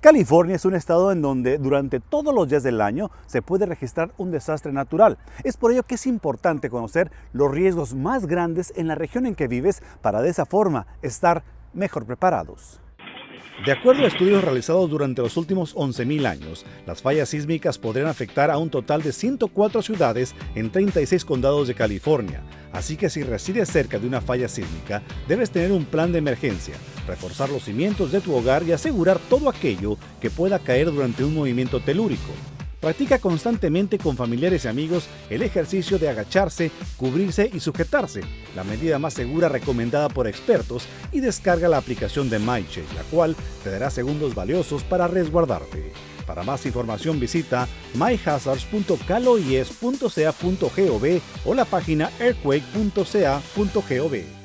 California es un estado en donde durante todos los días del año se puede registrar un desastre natural. Es por ello que es importante conocer los riesgos más grandes en la región en que vives para de esa forma estar mejor preparados. De acuerdo a estudios realizados durante los últimos 11.000 años, las fallas sísmicas podrían afectar a un total de 104 ciudades en 36 condados de California. Así que si resides cerca de una falla sísmica, debes tener un plan de emergencia, reforzar los cimientos de tu hogar y asegurar todo aquello que pueda caer durante un movimiento telúrico. Practica constantemente con familiares y amigos el ejercicio de agacharse, cubrirse y sujetarse, la medida más segura recomendada por expertos, y descarga la aplicación de MyCheck, la cual te dará segundos valiosos para resguardarte. Para más información visita myhazards.caloies.ca.gov o la página earthquake.ca.gov.